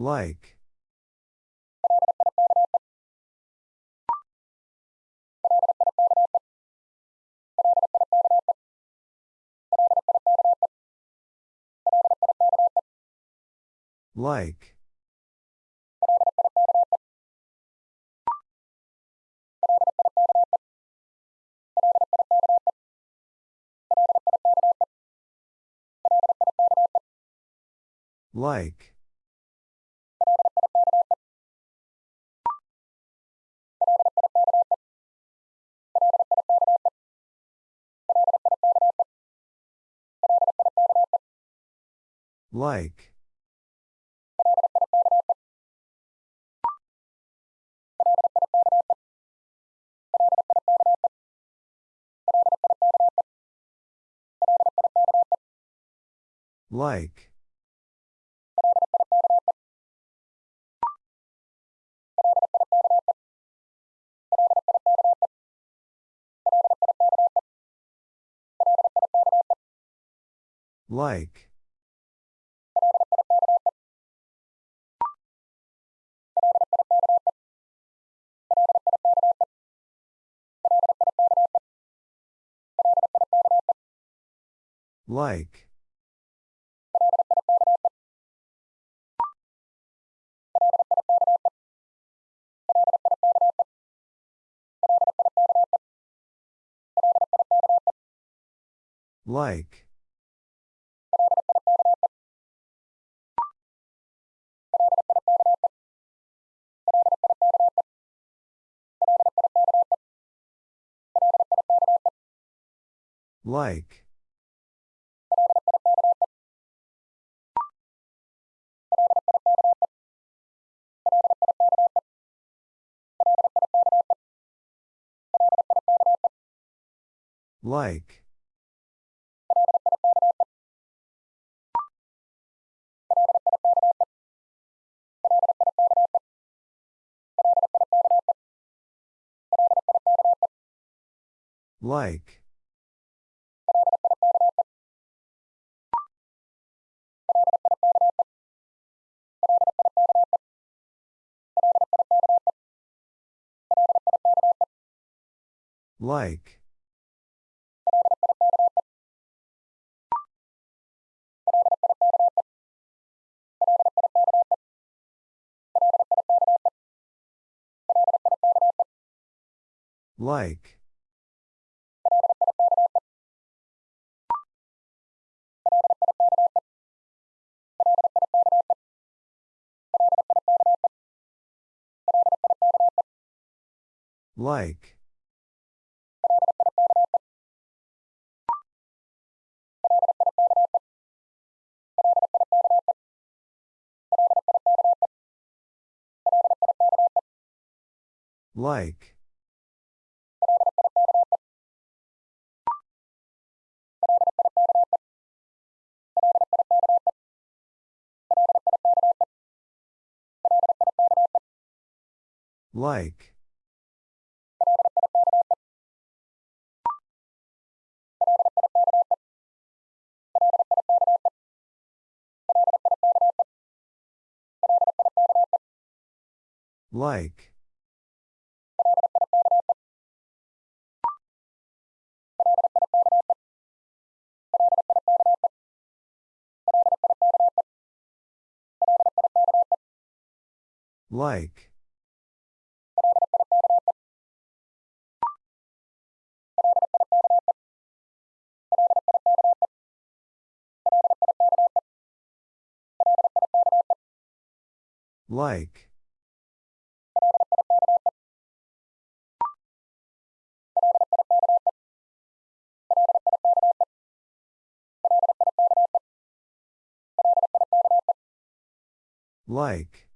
Like. Like. Like. Like. Like. Like. Like. Like. Like. Like. Like. Like. Like. Like. Like. Like. Like. Like. Like. Like.